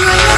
Bye.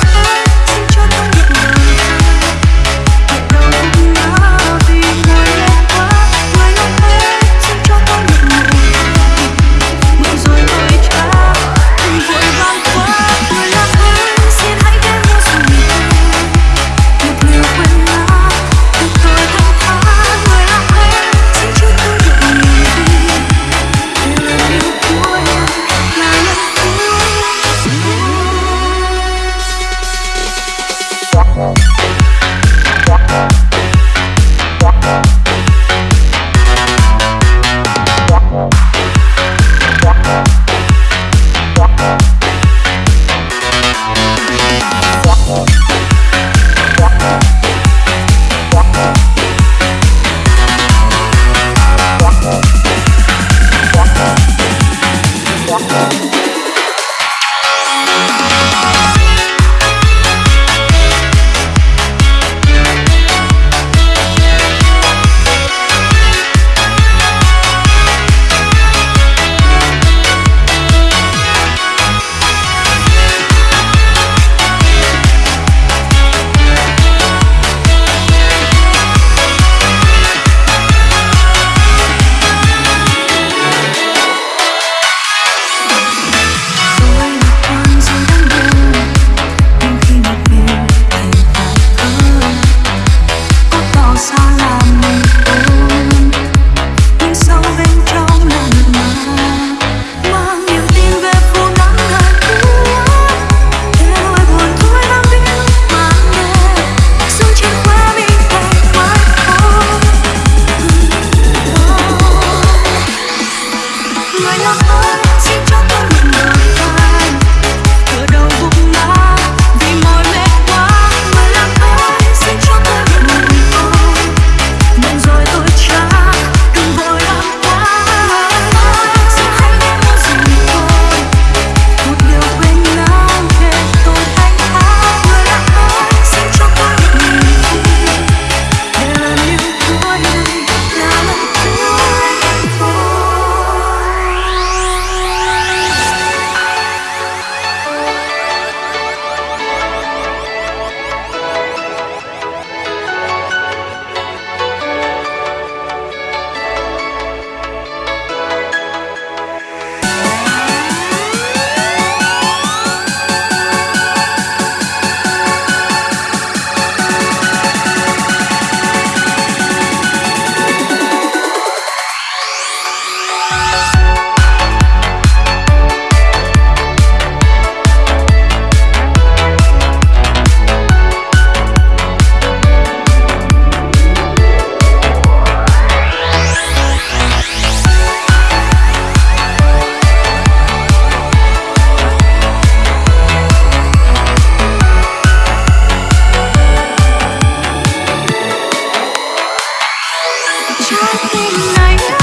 shining night.